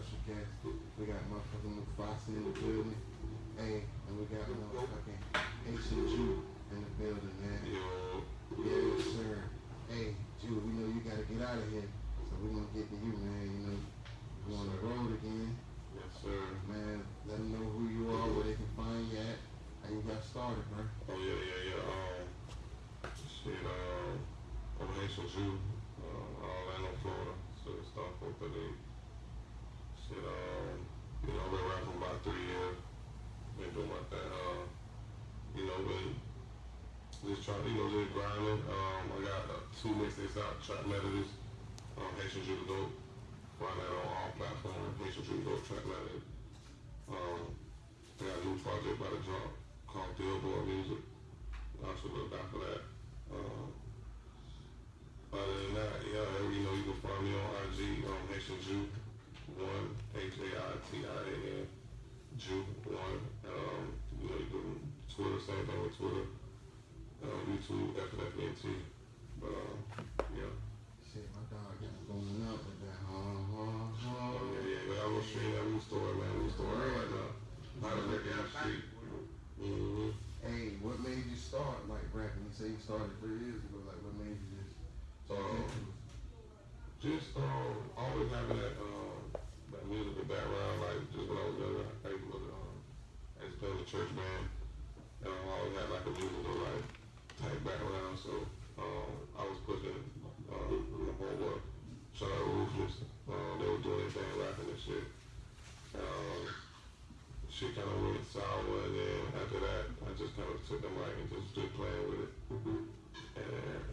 special guest. We got motherfucking Mufasa in the building. Hey, and we got motherfucking Haitian Jew in the building, man. Yo, Yes, sir. Hey, Jew, we know you gotta get out of here. So we're gonna get to you, man. You know, you on the road again. yes sir. Man, let them know who you are, where they can find you at. How you got started, bro. Oh yeah, yeah, yeah. Um, shit. Um, I'm a Haitian Jew. Uh, Orlando, Florida. So it's start 438. Shit. Um, you know, I've been rapping for about three years. Been doing my thing. Uh, you know, been just trying, you know, grinding. Um, I got uh, two mixtapes out. Trap Methodist. Um, Haitian the Dope. Find that on all platforms. Haitian the Dope. Trap Methodist. Um, I got a new project by the drop called Billboard Music. I should look out for that. Um, other than that, yeah, you know, you can find me on IG, um, Haitian Jew, one, H-A-I-T-I-A-N, Jew, one. Um, you know, you can Twitter, same thing with Twitter. YouTube, FNFNT. But, um, yeah. Shit, my dog got going up with that. Huh, huh, huh. Oh, yeah, yeah, but I'm gonna stream that new story, man, new story right now. How to make that street. Mm-hmm. Hey, what made you start like rapping? You say you started three years ago. Like, what made you just Um. Just um, always having that um, that musical background, like just when I was younger, I was um, I just played in the church band, and I always had like a musical like type background. So um, I was pushing um, the whole work. Shout out to Ruthless, um, they were doing their thing, rapping and shit. Um, kind of went sour, and then after that, I just kind of took the mic and just stood playing with it, and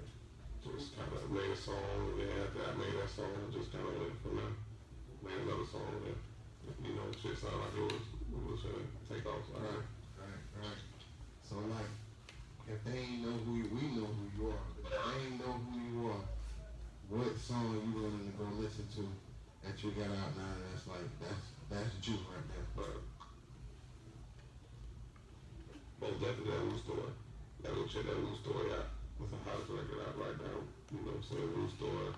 just kind of made a song, and then after I made that song, I just kind of went from there, made another song, and you know, shit sounded like it was, it was gonna take off. So right, right. So like, if they ain't know who you, we know who you are. But if they ain't know who you are, what song you willing to go listen to that you got out now? That's like that's that's you right there. But most definitely that Woo story. Gotta go check that Woo story out. It's the hottest record out right now. You know what I'm saying? Woo story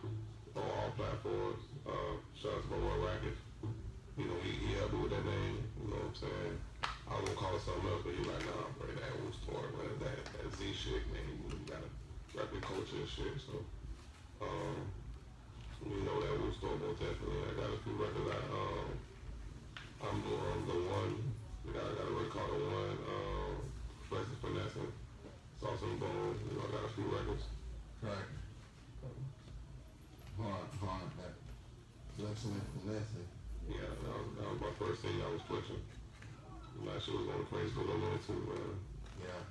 on all platforms. Uh, shout out to my boy Racket. You know, he, he helped me with that name. You know what I'm saying? I was gonna call it something else, but he like, nah, bro, that Woo story, man. That, that Z shit, man. You, you gotta rap your culture and shit. So, um, you know that Woo story most definitely. I got a few records out. Um, I'm doing the one. We got, I got a record called the one. Um, Flex and Finessing. Sauce and Bone. You know, I got a few records. Right. Hard, hard. That flexing and finessing. Yeah, that was, that was my first thing I was pushing. My shit was going crazy for a little minute too, man. Yeah,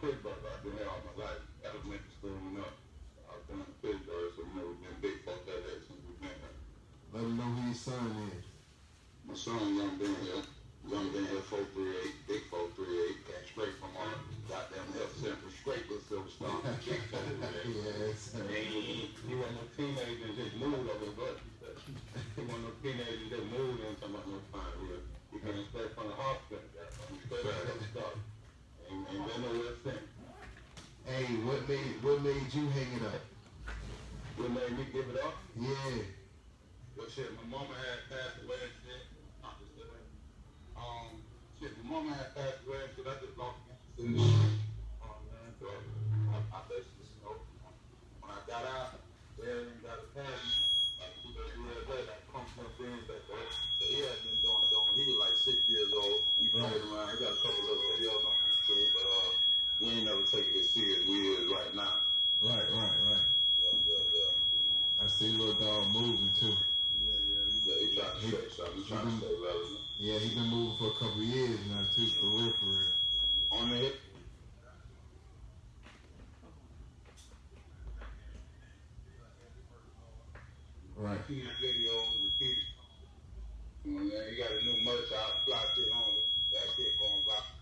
From Pittsburgh, I've been here all my life, made what made you hang it up? What made me give it up? Yeah. Well, shit, my mama had passed away and shit. I'm just living. Um, shit, my mama had passed away and shit. I just lost interest in the shit. Um, man, so I, I basically, you know, when I got out, there and got a pass, like two, three years later, I come from things that that he had been doing, doing. He was like six years old. He played around. He got a couple little videos on YouTube, but uh, we ain't never take it as serious we is right now. Right, right, right. Yeah, yeah, yeah. I see little dog moving too. Yeah, yeah, yeah. He trying to say something. He trying to stay relevant. Yeah, he been moving for a couple years now too, for real, for real. On the hip. Right. Seeing videos, repeat. You know what I'm saying? You got a new merch out, fly shit on it. That shit going viral.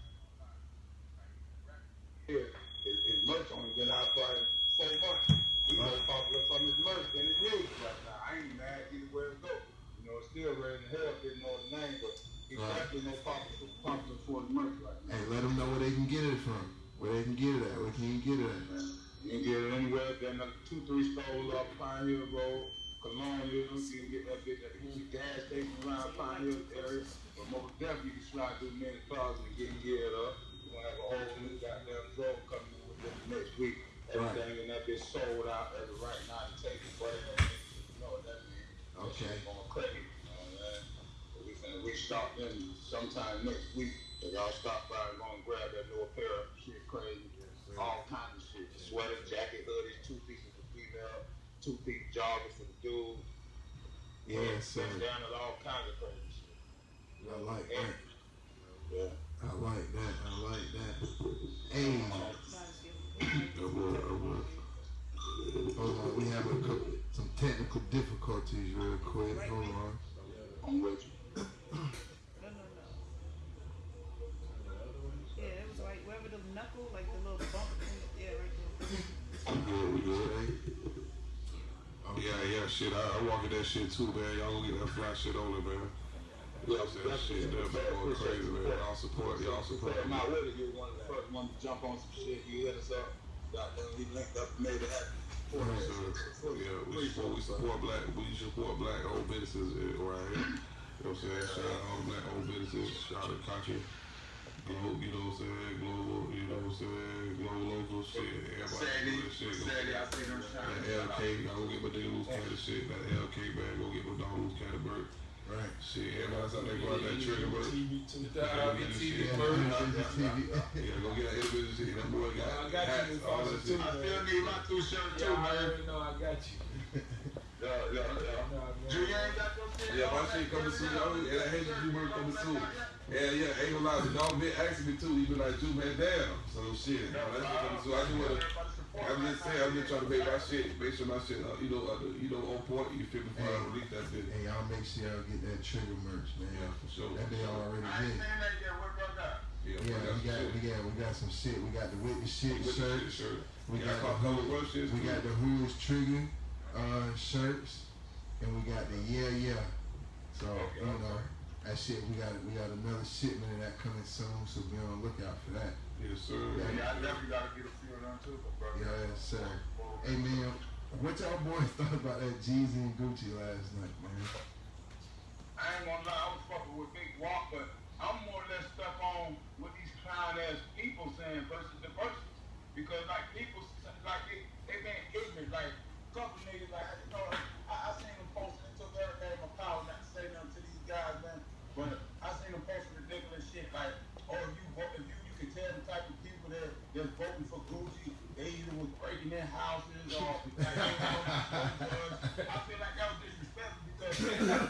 Here, his, his merch only been out for like four months. He's more popular from his merch than his music right now. I ain't mad either where it go. You know, it's still raising hell, didn't know the name, but he's Right. definitely more popular, popular for his merch right now. Hey, let them know where they can get it from. Where they can get it at. Where can you get it at? You can get it anywhere than the two, three stores up Pine Hill Road, Cologne Hill. You can get that bitch at the gas station around Pine Hill area. But most definitely you can slide through many closets and get geared up. We're gonna have a whole new goddamn drove coming in within the next week. Everything in that bitch sold out as of right now. You take it for it. You know what that means. That Okay. shit Going crazy. You know what I'm saying? But we finna restock them sometime next week. So y'all stop by and go and grab that new apparel. Shit crazy. All kinds of shit. Sweater, jacket, hoodies, two pieces for female, two piece joggers for the dude. Yes, sir. Down at all kinds of crazy shit. I like that. Yeah. I like that. I like that. Hey, I would, I would. hold on. We have a couple, some technical difficulties real quick. Hold on. I'm with you. No, no, no. Yeah, it was like wherever the knuckle, like the little bump. thing, Yeah, right there. We good, we good. Okay. Yeah, yeah, shit. I, I walk in that shit too, man. Y'all gonna get that fly shit on it, man. Yeah, That shit, that been going crazy, man. Y'all support, y'all support. With it. You're one of the first ones to jump on some shit. You hit us up. Goddamn, we linked up made it happen. So, yeah, we support, we support black, we support black old businesses eh, right here. You know what I'm saying? Shout out all black owned businesses. Shout out country. Global, you know what I'm saying? Global, you know what I'm saying? Global local shit. Everybody do that shit. Sadly, I see them That. LK, I go get my nigga loose candy shit. That LK man, go get my dog loose candy bird. Right. Shit, everybody's out there go out there trigger bird. TV too. Yeah, Dog, yeah, TV TV. Yeah, go get that individual shit. That boy got I got hats, you, all that shit. I still need my two shirts too, Yeah, I already know I got you. Yeah, yeah, yeah. Junior ain't got your shit. Yeah, my shit coming soon. Yeah, that Hazel Drew Bird coming soon. Yeah, yeah, ain't gonna lie. The dog been asking me too. He been like, Drew, man, damn. So shit, you know, that's what coming soon. I just wanna, I'm just saying, I'm just trying to make my shit, make sure my shit, uh, you know, uh, you know, on point. You feel me? Before I release that shit. Hey, y'all make sure y'all get that trigger merch, man. Yeah, for sure. That they already I ain't did. saying that yet. What about? Yeah, Yeah, we that's got, shit. we got, we got some shit. We got the witness shit With the shirt. shit, shirt. We Yeah, got I call the color shit. We got the Who is Trigger uh, shirts, and we got the Yeah Yeah. So you know that shit. We got we got another shipment of that coming soon, so be on the lookout for that. Yes, sir. Yeah, I definitely gotta get a few of them too, bro. Yes, sir. Hey man, what y'all boys thought about that Jeezy and Gucci last night, man? I ain't gonna lie, I was fucking with Big Walk, but I'm more or less stuck on what these clown ass people saying versus the verses. Because like people,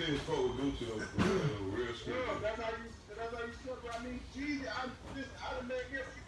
fuck with Gucci though. for Real, real. Yeah, that's how you. That's how you suffer. I mean, Jeezy. I listen. I done made every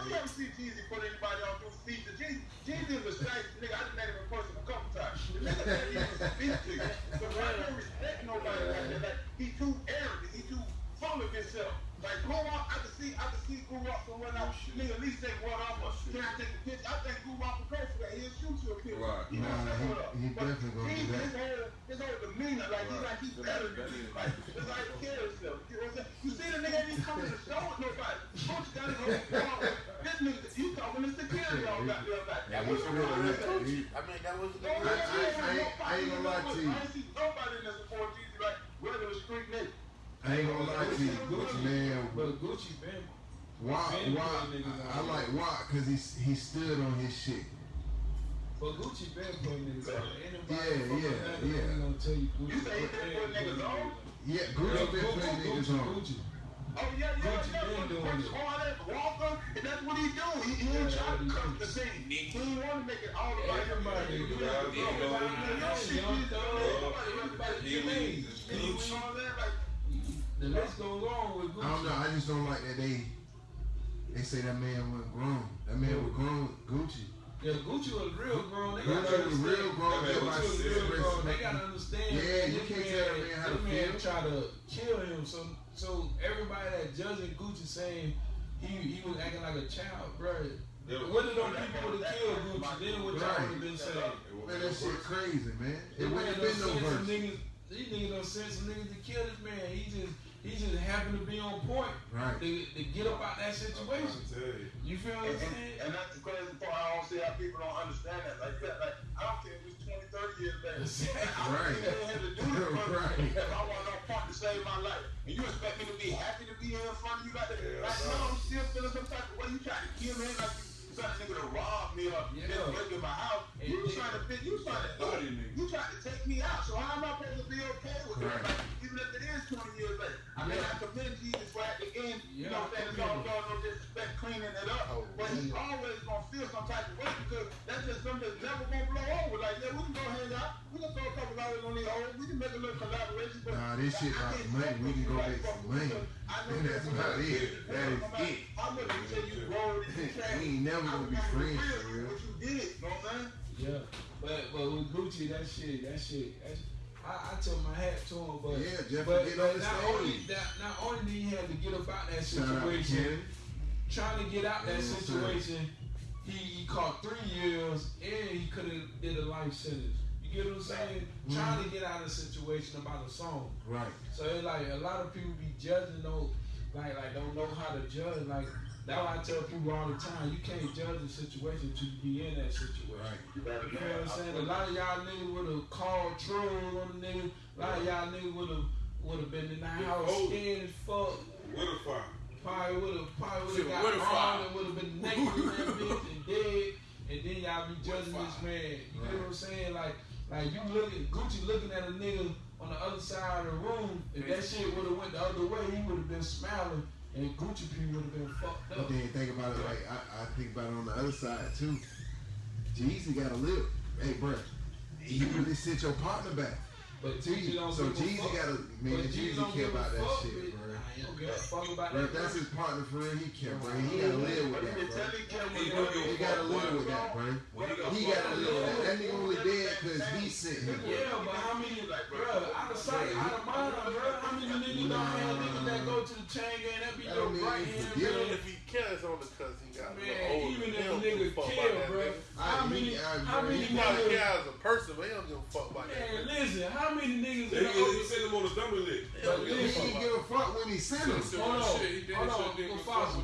them said on. the same When thing. you ever see Jeezy put anybody on through features? Jeezy, Jeezy is a straight nigga. I just met him in person a couple times. The nigga said he was a speak to you. So I don't respect nobody like that. Like he too arrogant. He too full of himself. Like grow up, I can see, I can see grow up from when I nigga at least take one off. Or, can I take a picture? I think Guwop will for that. He'll shoot you a picture. Right. He gonna Nah, say he- up. he But definitely gonna he- do that. His whole, his whole demeanor, like he's Right. like he's better than you. Like it's like he I mean, that was the I- I- yeah, I ain't- I ain't gonna lie to you. I ain't see nobody in there support Jeezy like regular street nigga. I ain't gonna lie to you, Gucci, man. But Gucci been Watt, been Watt, putting niggas I, I like Watt because he he stood on his shit. But Gucci been putting niggas on. Anybody Yeah, yeah, Atlanta yeah. gonna tell you Gucci. You say he been ain't putting niggas on? Yeah, Yeah, Gucci been Gucci, putting niggas on. Gucci. Oh yeah, yeah, Gucci yeah. been doing Punch it. Walker, and that's what he do. He, he ain't trying to that's what come to do. scene. He ain't want to make it all about. Everybody, everybody, everybody, everybody, everybody, The list goes on with Gucci. I don't know. I just don't like that they they say that man went grown. That man was grown. Gucci. Yeah, Gucci was real grown. They Gucci gotta was real grown. That man Just was like Gucci was real grown. They gotta understand. Yeah, you can't tell that man how to this man feel. try to kill him. So, so everybody that judging Gucci saying he he was acting like a child, bro. What did those people would have killed Gucci? Then what y'all Right. would have been saying? Man, that shit crazy, man. It The man wouldn't have been no sent some verse. niggas. These niggas done sent some niggas to kill this man. He just he just happened to be on point Right. to, to get up out that situation. You feel what I'm and, saying? and that's the crazy part. I don't see how people don't understand that. Like, yeah, like I don't care if it's 20, 30 years. I Right. don't even have to do this, Right. if I want no part to save my life, and you expect me to be happy to be here in front of you like that, Yeah, like no, I'm still feeling some type of way. You trying to kill me like you trying to nigga to rob me or Yeah. just break in my house. You then- trying to fit, you trying to niggas. you trying to take me out. So how am I supposed to be okay with Right. that? Even if it is 20 years later. I mean, Yeah. I commend Jeezy right at the end. You Yeah, know what I'm saying? It's all commend done, no disrespect, cleaning it up. But he's always gonna feel some type of way because that's just something that's never gonna blow over. Like, yeah, we can go hang out. We can throw a couple dollars on these hoes. We can make a little collaboration. But Nah, this shit about can't money. We can go like make fuck some with money. you. And that's about it. That is no matter it. How much you say you rolled and you We ain't never gonna be friends real for real. What you did, you know what I'm saying? Yeah, but but with Gucci, that shit, that shit, that shit I, I took my hat to him, but Yeah, Jeff but, get but on not only stage. that, not only did he have to get about that Shout out to situation, Cannon. Trying to get out that situation, he, he caught three years and he could have did a life sentence. You get what I'm saying? Mm-hmm. Trying to get out of the situation about a song. Right. So it's like a lot of people be judging, don't like like don't know how to judge. Like that's why I tell people all the time, you can't judge a situation until you be in that situation. Right. You know what I'm saying? A lot of y'all niggas would have called trolls on the nigga. A lot of y'all niggas would have would have been in the house scared as fuck. A fire. Probably would have probably would have got with a wrong and would have been naked in that bitch and dead. And then y'all be judging this man. You get what I'm saying? Like like you looking Gucci looking at a nigga on the other side of the room. If that shit would have went the other way, he would have been smiling. And Gucci P would have been fucked up. But then think about it like I, I think about it on the other side too. Jeezy gotta live. Hey, bro, you really sent your partner back. But Jeezy don't So Jeezy gotta man, Jeezy care about that fuck, shit, bitch. bro. Nah, he don't give a fuck about Bro, that. if that's his partner for real, he care, bro. He gotta live with that, bro. He don't give He gotta live with that, bro. He got He fucked gotta live with that. That nigga only dead because he sent him. Yeah, but how many, bro, out of sight, out of mind, bro, how many niggas don't have niggas that go to the chain gang, that be your don't right you hand man. If he cares on the cuz he got a little Man, older even if a him, nigga give a fuck kill, bro, how I- many, he- I- how bro, many He probably niggas, care as a person, but he don't give a fuck about that. man, listen, how many niggas He, in the he, he him on the dummy lick. He don't give He a fuck didn't give a fuck when he sent him. hold on, hold on, go fossil.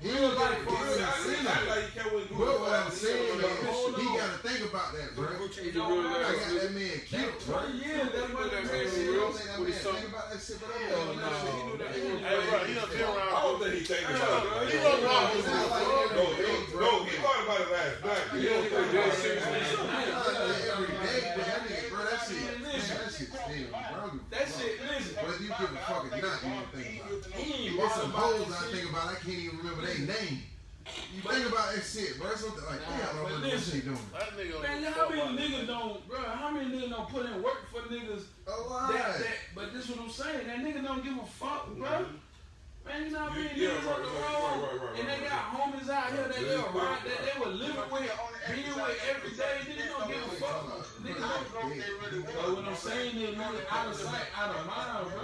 He didn't give a fuck for when real, he I sent act him. like he can't win But what I'm saying Hold is, he gotta think about that, bro. It don't I matter. got that man killed, bro. Twenty years, that's what that man You said. don't think that man think about that shit, but I'm Hell doing that shit. He knew that Hey, bro, he done been I around. don't think he thinking about it. He don't know how It's to not like No, every no, day, no, he thought about it last night. He don't think about it. Not every day, but that nigga, bro, that shit, that shit still, bro. That shit, listen, Whether you give a fuck or not, you don't think about it. he There's some bothered hoes I think about, I can't even remember their name. You think about that shit, bro. Something like, Nah, damn, I but wonder what listen. she doing. That nigga Man, how many about that. niggas don't, bro? How many niggas don't put in work for niggas Oh, that, that? But this what I'm saying. That nigga don't give a fuck, bro. Man, you know how many Yeah, niggas right, on the right, road, right, right, right, and they right, got homies out here that they Yeah. ride, that they were living with, being with every day. Niggas don't give a fuck. Niggas don't. But what I'm saying is, niggas out of sight, out of mind, bro.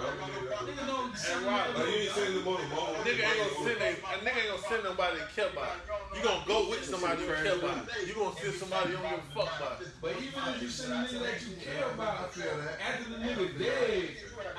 Niggas don't. And why? Like, you ain't sending him on the ball. Nigga ain't gonna send a, a nigga ain't gonna send nobody that care about. You gonna go with somebody you care about. You gonna send somebody you don't give a fuck about. But even if you send a nigga that you care about, after the nigga dead,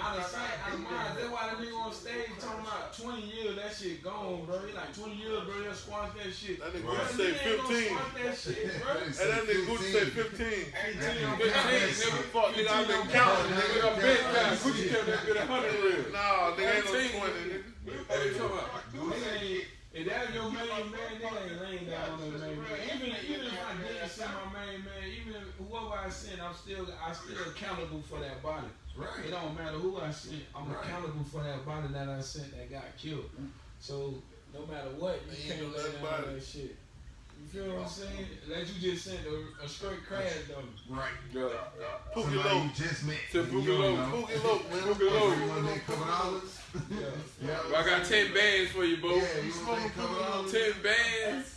out of sight, out of mind, that's why the nigga on stage talking about 20 years, that shit gone, bro. He like 20 years, bro, he'll squash that shit. That nigga Bro, Gucci say nigga ain't gonna 15. that shit, bro. And that nigga Gucci say 15. 15, 15, nigga, fuck, nigga, I've been counting, nigga. Nigga, a big guy. Gucci kept that bit a hundred real. Nah, nigga ain't no 15. 20, nigga. What you talking about? Nigga ain't, if that your main man, nigga ain't laying down on that main man. Even, even if I didn't send my main man, even if whoever I send, I'm still, I still accountable for that body. It don't matter who I sent, I'm Right. accountable for that body that I sent that got killed. So no matter what, you Ain't can't let down about that shit. You feel what I'm saying? Like you just sent a, a straight crash dummy. Right. Yeah. Pookie Somebody Loc. you just met. To Pookie don't Loc. Pookie Loc, man. Pookie Loc. You want that couple dollars? Yeah. Yeah. Well, I got ten bands for you, Bo. Yeah, you want that couple dollars? Ten bands.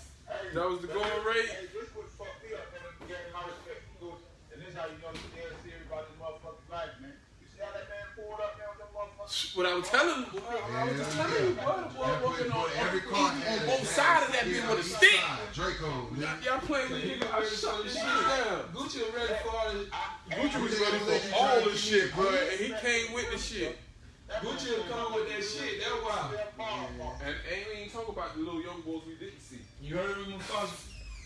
That was the going rate. Hey, this would fuck me up, man. You gave my respect. And this is how you know you dead serious about this motherfucking life, man. You see how that man pulled up there with them motherfuckers? What I was telling, what I was just telling you, boy, boy That working on every every car on both sides of that Yeah, bitch with a stick. Draco. Y'all playing the nigga. I shut this shit down. Gucci was ready for all this. Gucci was ready for all this shit, bro, and he came with the shit. Gucci will come with that shit. That's why. And ain't even talk about the little young boys we didn't see. You heard me, Mufasa?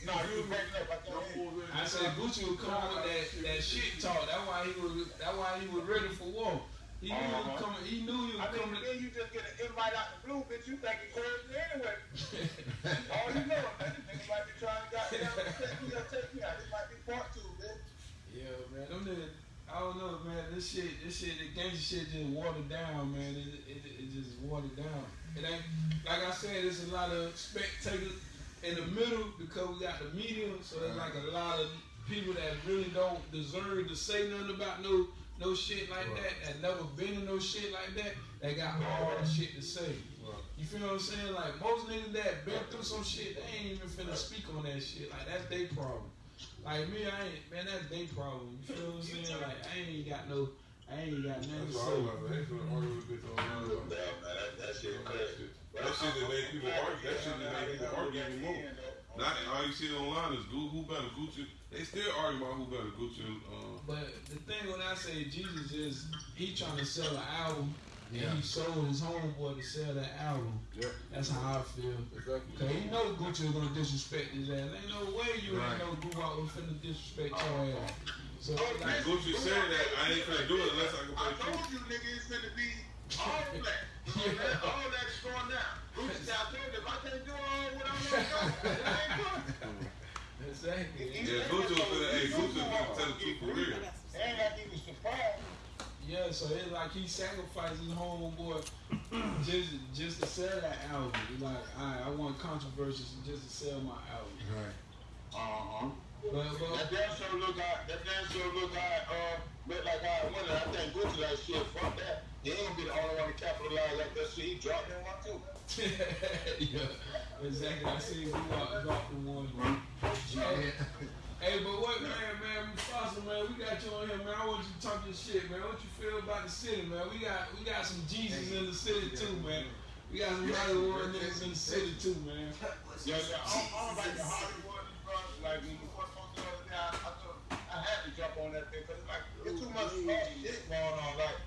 No, you was breaking up. I can't hear you. I said Gucci would come with that, that shit talk. That's why he was. That's why he was ready for war. He knew was coming. He knew he I mean, coming. then you just get an invite out the blue, bitch. You think it's crazy anyway. All you know, man, this nigga might be trying to goddamn take me out, take me out. This might be part two, bitch. Yeah, man. Them niggas, I don't know, man. This shit, this shit, the gangster shit just watered down, man. It, it, it just watered down. It ain't like I said. There's a lot of spectators in the middle because we got the media. So there's like a lot of people that really don't deserve to say nothing about no no shit like that. That never been in no shit like that. They got all the shit to say. You feel what I'm saying? Like most niggas that been through some shit, they ain't even finna speak on that shit. Like that's their problem. Like me, I ain't man, that's their problem. You feel what I'm saying? Like I ain't got no, I ain't got nothing to say. all I. I ain't finna argue with bitch online. about Yeah, that, that shit That crazy. shit, that shit that made people argue. That shit that made people argue even more. Not all you see online is who, who better Gucci. They still argue about who better Gucci. Uh, But the thing when I say Jeezy is he trying to sell an album Yeah. and he sold his homeboy to sell that album. yeah, That's how I feel. exactly. Cause he know Gucci was gonna disrespect his ass. Ain't no way you Right. ain't know Gucci was finna disrespect your ass. So like, Gucci said that I ain't finna do it unless I can I play told you, nigga, it's finna be all that. all that is going down. Gucci said, I told you, if I can't do all what I'm gonna do, it ain't good. exactly. Yeah, Gucci was finna, hey, Gucci was finna tell the truth for real. And like he was surprised. Yeah, so it's like he sacrificed his homeboy just just to sell that album. He's like, alright, I want controversy just to sell my album. Right. Uh-huh. But, That damn sure look like, that damn sure look like, uh, look like I went. I think Gucci like shit, fuck that. He ain't gonna be the only one to capitalize like that shit. He dropped that one too. yeah, exactly. I see you out drop the one. Yeah. Hey, but what man, man, Mufasa, man, we got you on here, man. I want you to talk your shit, man. What you feel about the city, man? We got we got some Jesus in the city too, man. We got some Hollywood niggas in the city too, man. Yeah, yeah. I don't, I don't like the Hollywood. Like when we first on the other day, I, I, thought, I had to jump on that thing because it's like it's too much false shit going on. Like,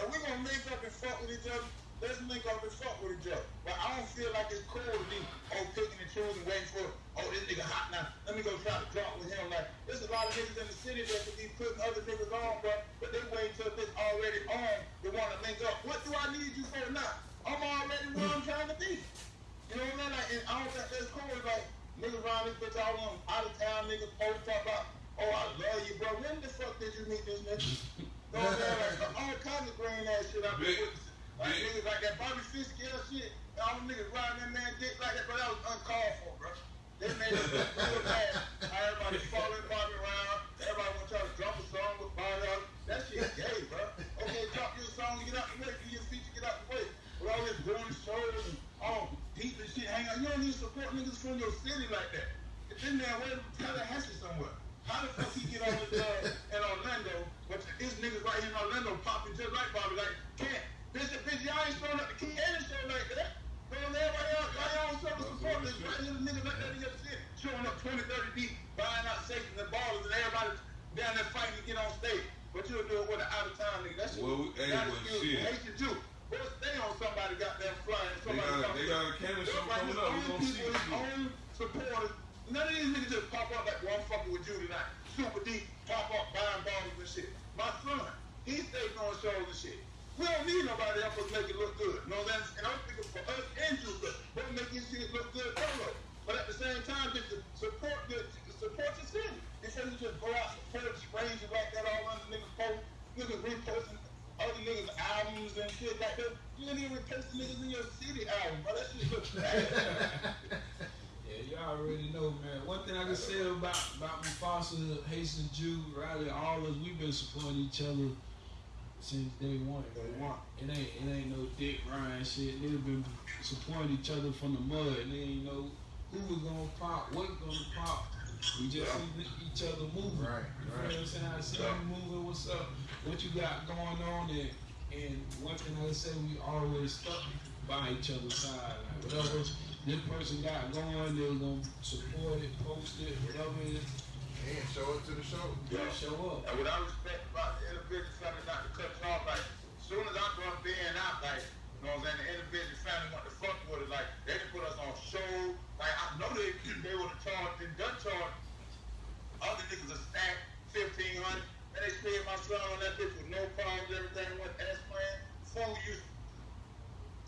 and we gonna link up and fuck with each other. Let's link up and fuck with each other. But I don't feel like it's cool to be oh picking and choosing, waiting for oh this nigga hot now. Let me go try to drop with him. Like, there's a lot of niggas in the city that could be putting other niggas on, bro. But they wait till it's already on. They want to link up. What do I need you for now? I'm already where I'm trying to be. You know what I mean? Like, and I don't think that's cool. Like, niggas around this bitch, all them out of town niggas post talk about, oh, I love you, bro. When the fuck did you meet this nigga? You know what I'm saying? Like, all kinds of green ass shit I've been Big- witnessing. Like, big- niggas like that Bobby Fishscale shit, and all them niggas riding that man dick like that, bro. That was uncalled for, bro. They made it look real bad. How everybody following Bobby around. Everybody want to try to drop a song with Bobby out. That shit gay, bro. Okay, drop your song and get out the way. Do your feature, get out the way. With all this going shows and all deep and shit hang out. You don't need to support niggas from your city like that. If this man where Tallahassee somewhere. How the fuck he get on his uh, in Orlando, but this niggas right here in Orlando popping just like Bobby, like, can't. Bitch, bitch, y'all ain't throwing up the key ain't like that. Bro, everybody else, y'all don't show up support this right here, niggas like that your city. Showing up 20, 30 deep, buying out safes and ballers, and everybody down there fighting to get on stage. But you'll do it with an out of town nigga. That's well, what we, hey, well, shit. Haitian Jew. But stay on somebody goddamn flying. They Somebody got, they got a cannon show coming up. We own gonna see his own supporters. None of these niggas just pop up like one fucking with you tonight. Super deep, pop up buying bottles and shit. My son, he stays on shows and shit. We don't need nobody else to make it look good. You know what I'm saying? And I'm thinking for us and you, but we're making shit look good solo. But at the same time, just to support the support your city. Instead of just go out support strangers like that all under niggas post, niggas reposting other niggas' albums and shit like that. You ain't even reposting niggas in your city album, but that shit looks bad. Yeah, y'all already know, man. One thing I can say about about Mufasa, Haitian Jew, Riley, all of us, we've been supporting each other since day one. Day one. It ain't it ain't no Dick Ryan shit. They've been supporting each other from the mud. And they ain't know who was gonna pop, what gonna pop. We just see each other moving. Right, You know what I'm saying? I see you moving. What's up? What you got going on? And and one thing I say, we always stuck by each other's side. Like whatever this person got going, they're gonna support it, post it, whatever it is. And show it to the show. Yeah. Show up. And what I respect about the individual family, not to cut you off, like, as soon as I'm done being out, like, know what I'm saying, the individual family want to fuck with it, like, they can put us on show, like, I know they, they would have charged, and done charged other niggas a stack, fifteen hundred, and they spared my son on that bitch with no problems, everything went as planned, fool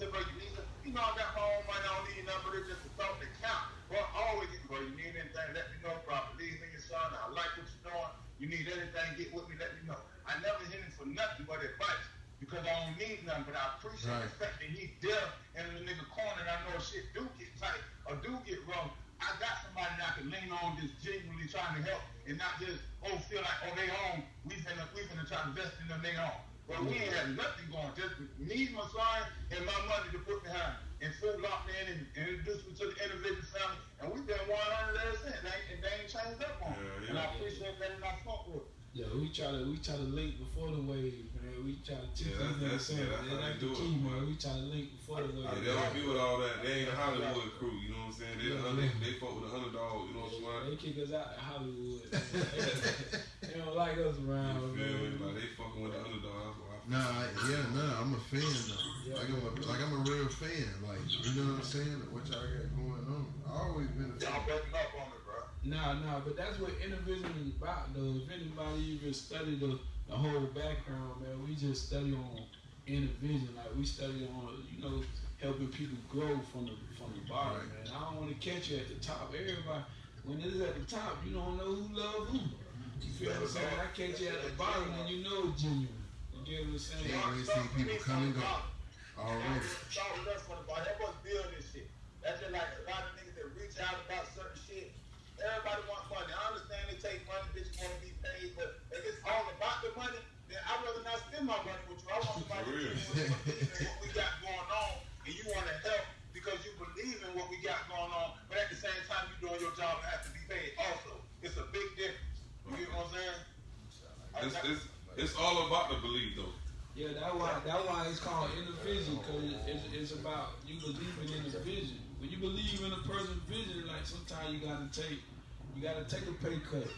to you need, you know, I got my own money, I don't need but it's just a thought that count. Well, always, bro, you need anything, let me know, bro. Believe your son, I like what you're doing. You need anything, get with me, let me know. I never hit him for nothing but advice because I don't need nothing, but I appreciate the fact that he there in the nigga corner and I know shit do get tight or do get wrong. I got somebody that I can lean on just genuinely trying to help and not just, oh, feel like, oh, they home, we finna, we finna try to invest in them, they home. But we ain't had nothing going, just me, my son, and my money to put behind. And full locked in and, and introduced me to the individual family. And we've been 100 ever since. They, and they ain't changed up on me. Yeah, And I yeah. appreciate that and I fuck with it. Yeah, we try to we try to link before the wave, man. We try to teach Yeah, them that's- that that's- yeah, that's how that's they the do it, key, man. We try to link before the wave. Yeah, they don't be with all that. They ain't a Hollywood crew, you know what I'm saying? They, Yeah, they, yeah. they fuck with the underdog, you know what I'm saying? They kick us out of Hollywood. they don't like us around, You feel me? man. Like they fucking with the underdog. That's Nah, I- yeah, nah, I'm a fan though. Yeah. Like I'm a like I'm a real fan. Like you know what I'm saying? What y'all got going on? I always been a fan. Y'all breaking up on me, bro. Nah, nah, but that's what individual is about, though. If anybody even study the, the whole background, man, we just study on individual. Like we study on, you know, helping people grow from the from the bottom, Right. man. I don't want to catch you at the top. Everybody, when it is at the top, you don't know who love who. You feel what I'm saying? I catch you at the bottom, and you know it's genuine. You get what I'm saying? Yeah. we see people come and go. Already. Start with us for the ball. Help us build this shit. That's just like a lot of niggas that reach out about certain shit. Everybody wants money. I understand they take money, bitches want to be paid, but if it's all about the money, then I'd rather not spend my money with you. I want somebody to real. believe in what we got going on, and you want to help because you believe in what we got going on, but at the same time you're doing your job and have to be paid also. It's a big difference. You know what I'm saying? It's, it's, it's all about the belief, though. Yeah, that's why that's why it's called individual because it's, it's about you believing in the vision. When you believe in a person's vision, like sometimes you gotta take you gotta take a pay cut.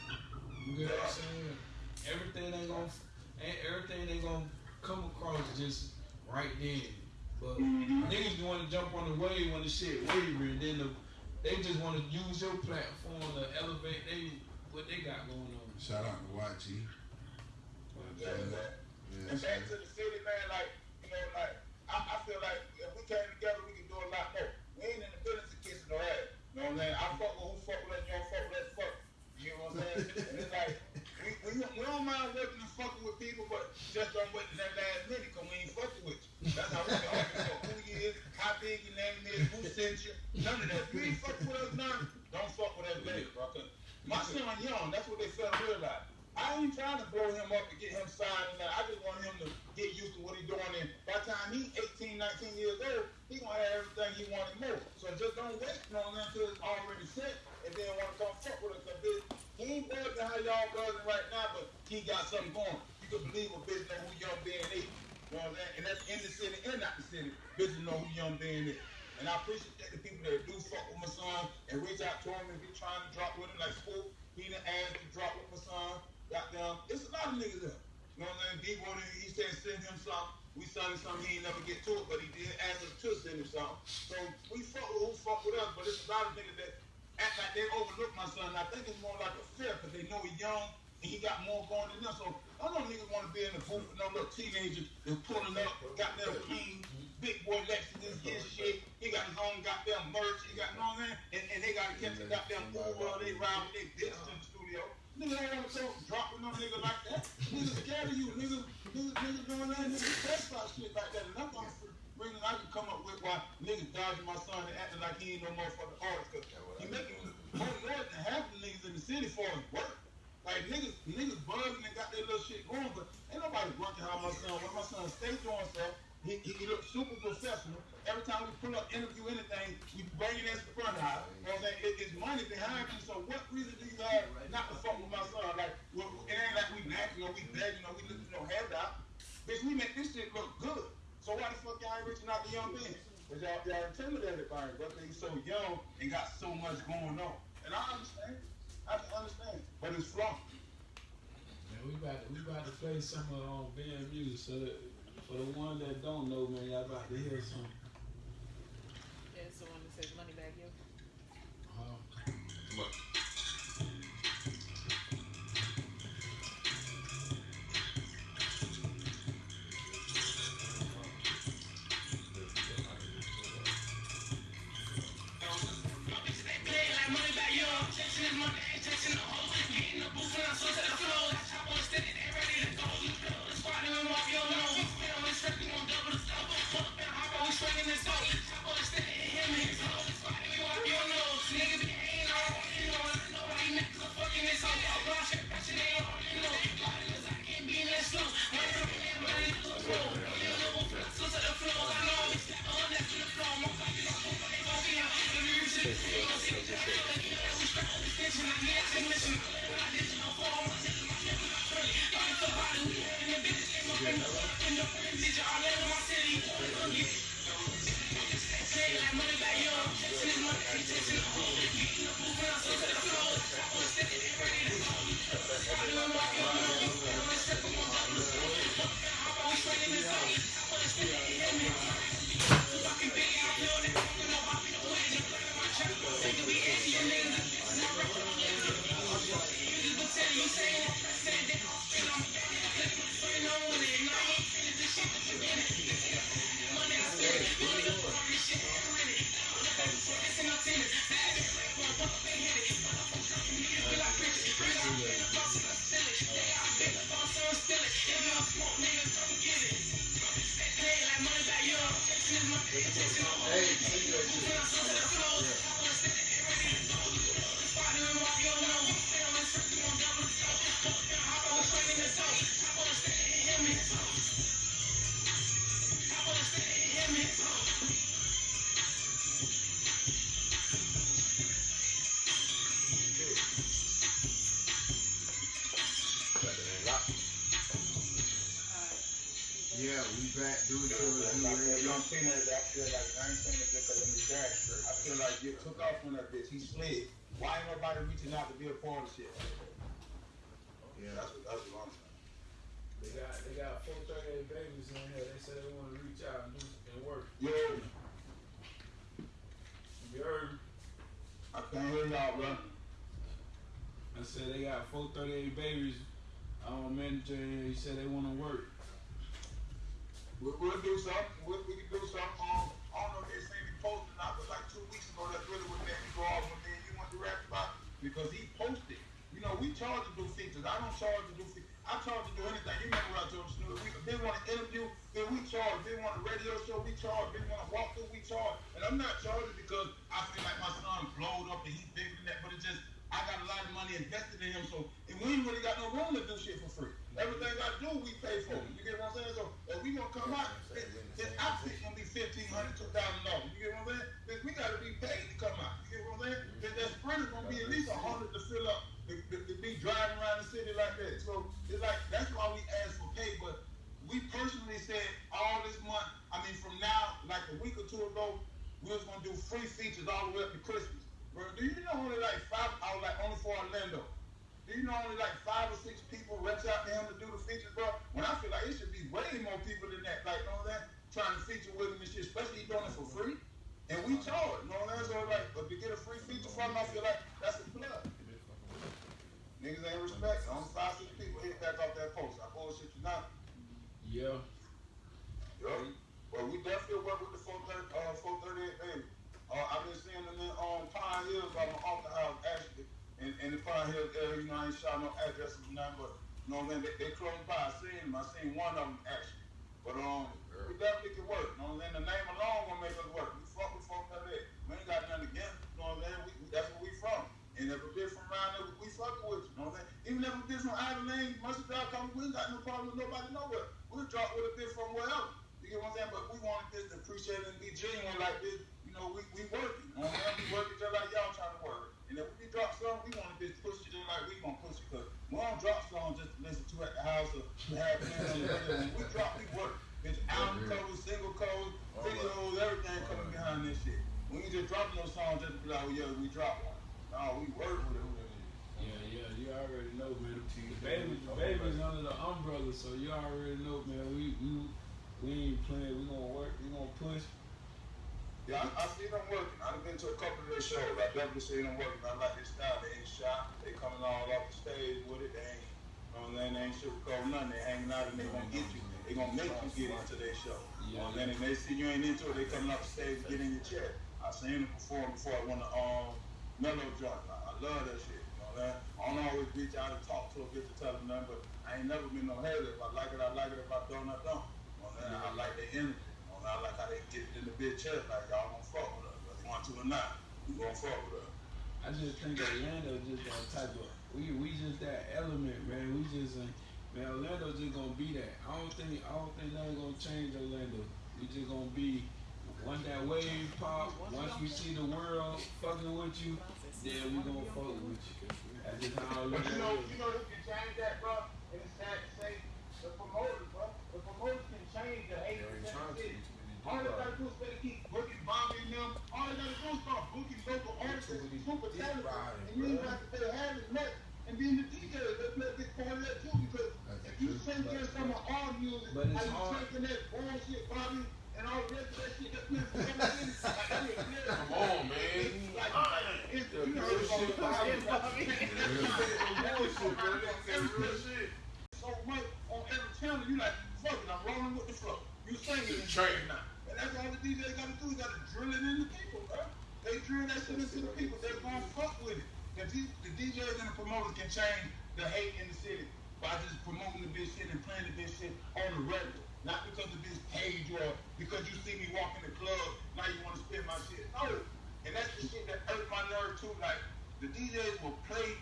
You get what I'm saying? Everything ain't gonna everything ain't gonna come across just right then. But mm-hmm. niggas want to jump on the wave when the shit and then the, they just want to use your platform to elevate they what they got going on. Shout out to YG. Yeah, man. Yeah, And back to the city, man, like, you know, like, I, I feel like if we came together, we could do a lot more. We ain't in the business of kissing no ass. You know what I'm saying? I fuck with who fuck with us, you don't fuck with us, fuck. You know saying? like, we, we, we don't mind working and fucking with people, but just don't wait till that last minute, because we ain't fucking with you. That's how we can argue about who you is, how big your name is, who sent you. None of that. If you ain't fucking with us now, don't fuck with us later, bro. My son young, that's what they fail to realize. I ain't trying to blow him up and get him signed that. I just want him to get used to what he's doing. And by the time he's 18, 19 years old, he gonna have everything he wanted more. So just don't wait on him until it's already set and then want to come fuck with us. He ain't buzzing how y'all buzzing right now, but he got something going. You can believe a bitch know who Young Ben is. You know what I'm saying? And that's in the city and not the city. Bitches know who Young Ben is. And I appreciate that the people that do fuck with my son and reach out to him and be trying to drop with him like school. He done asked to drop with my son. Goddamn, it's a lot of niggas there. You know what I'm saying? D wanted, he said send him something. We sent him something, he ain't never get to it, but he did ask us to send him something. So we fuck with who fuck with us, but it's a lot of niggas that act like they overlook my son. And I think it's more like a fear because they know he's young and he got more going than them. So I don't niggas want to be in the booth with no little teenager that's pulling up, goddamn clean, big boy Lexus, his shit. He got his own goddamn merch. He got, you know what I'm saying? And, and they got to catch the goddamn Uber. They ride with their bitches in the studio. Niggas don't want to go drop with no nigga like that. Niggas scared of you. Niggas, niggas, niggas doing that. Niggas test about shit like that. And I'm bringing. I can come up with why niggas dodging my son and acting like he ain't no motherfucking artist. Cause he making more more than half the niggas in the city for his work. Like niggas, niggas buzzing and got their little shit going, but ain't nobody working how my son. When my son stay doing stuff, he, he, he looks super professional. Every time we pull up, interview anything, we bring it in front of him. You know? It, it's money behind you. So what reason do you have not to fuck with my son? Like, it ain't like we nagging or we begging or we looking no hand out. Bitch, we make this shit look good. So why the fuck y'all ain't reaching out to young men? Cause y'all, y'all intimidated by it, but they so young and got so much going on. And I understand. I can understand. But it's flawed. Man, we about to, we about to play some of um, band music. So that, for the ones that don't know, man, y'all about to hear some. Yeah, it's the one that says money back, yo. Uh, But He slid. Why ain't nobody reaching out to be a part of shit? Yeah. That's what, that's what I'm saying. they got they got four thirty eight babies in here. They said they want to reach out and do and work. Yo, You heard? I can't hear y'all, bro. I said they got four thirty eight babies. Um, manager, he said they want to work. We'll, we'll do something. We'll, we can do something. Um, because he posted. You know, we charge to do features. I don't charge to do features. I charge to do anything. You remember what I told you, we, they want an interview, then we charge. They want a radio show, we charge. They want a walkthrough, we charge. And I'm not charging because I feel like my son blowed up and he's bigger than that, but it's just, I got a lot of money invested in him, so, and we ain't really got no room to do shit for free. Everything I do, we pay for. It. You get what I'm saying? So, if we gonna come out, this, outfit gonna be fifteen hundred, two thousand dollars. You get what I'm saying? We gotta be paid to come out. Then that sprinter's gonna be at least a hundred to fill up, to, to, to be driving around the city like that. So, it's like, that's why we ask for pay, but we personally said all this month, I mean, from now, like a week or two ago, we was gonna do free features all the way up to Christmas. Bro, do you know only like five, I was like only for Orlando. Do you know only like five or six people reach out to him to do the features, bro? When I feel like it should be way more people than that, like, know what Trying to feature with him and shit, especially doing it for free. And we charge, you know what I'm saying? So like, but to get a free feature from him, I feel like that's a plug. Niggas ain't respect. Only five, six people hit back off that post. I bullshit you not. Yeah. Yeah. Well, we definitely work with the 430, uh, 438 baby. Uh, I've been seeing them in um, Pine Hills by my uncle house, actually. In, in the Pine Hills area, you know, I ain't shot no addresses or nothing, but, you know what I'm saying? They, they close by. I seen them. I seen one of them, actually. But, um, we definitely can work. You know what I'm saying? The name alone gonna make us work. We fuck with 438. We ain't got nothing against, you know what I'm saying? We, that's where we from. And if a bitch from around there, we fucking with you, you know what I'm saying? Even if a bitch from Ivy Lane, Mustard Drive, come, we ain't got no problem with nobody nowhere. We'll drop with a bitch from wherever. You get what I'm saying? But we wanted this to appreciate and be genuine like this. You know, we, we working. You know what I'm saying? We working just like y'all trying to work. And if we drop something, we want this push it just like we gonna push it. Cause we don't drop songs just to listen to at the house or to have friends on the radio. When we drop, we work. It's album covers, single covers, videos, everything coming behind this shit. When you just dropping those songs just to be like, oh yeah, we drop one. No, we work with it. Yeah, yeah, you already know, man. The baby, the baby's under the umbrella, so you already know, man. We we we ain't playing. We gonna work. We gonna push. Yeah, I, I see them working. I've been to a couple of their shows. I definitely see them working. I like their style. They ain't shy. They coming all off the stage with it. They ain't, you know? They ain't sugarcoating nothing. They hanging out and they gonna get you. They gonna make you get into their show. You know what I'm saying? And they see you ain't into it, they coming off the stage to get in your chair. I seen them perform before I went to um, Mellow Joint. I, I love that shit. You know what? I don't always reach out and talk to a bitch to tell them nothing, but I ain't never been no hater. If I like it, I like it. If I don't, I don't. I like their energy. You know what I'm saying? I like how they get in the bitch chest. Like, y'all gonna fuck with us. Whether you want to or not, you gonna fuck with us. I just think Orlando just that type of. We we just that element, man. We just uh, man. Orlando just gonna be that. I don't think I don't think nothing gonna change Orlando. We just gonna be. Once that wave pop, once we see the world fucking with you, then we gonna fuck with you. That's just how it But you know, you know who can change that, bro? And it's sad to say, the promoters, bro. The promoters can change the 80% of the city. All they gotta do is better keep booking Bobby and them. All they gotta do is start booking local artists and super talented. And you ain't got to pay half as much. And being the DJ, let's let this part of that too, because if you sing there some of our music, But it's how you taking that bullshit, Bobby, and all the rest of that shit that's coming in, like, that is clear. Come on, man. Like, it's, you know, it's Bullshit, Bobby. Bullshit, bro. That's real shit. so much on every channel, you like, fuck it, I'm rolling with the flow. You singing and Train. now. And that's all the DJ gotta do, he gotta drill it in the people, bro. They drill that shit into the people, they're gonna fuck with it. The, DJs and the promoters can change the hate in the city by just promoting the bitch shit and playing the bitch shit on the regular. Not because bitch paid you or because you see me walk in the club, now you wanna spin my shit. No. And that's the shit that hurt my nerve too. Like, the DJs will play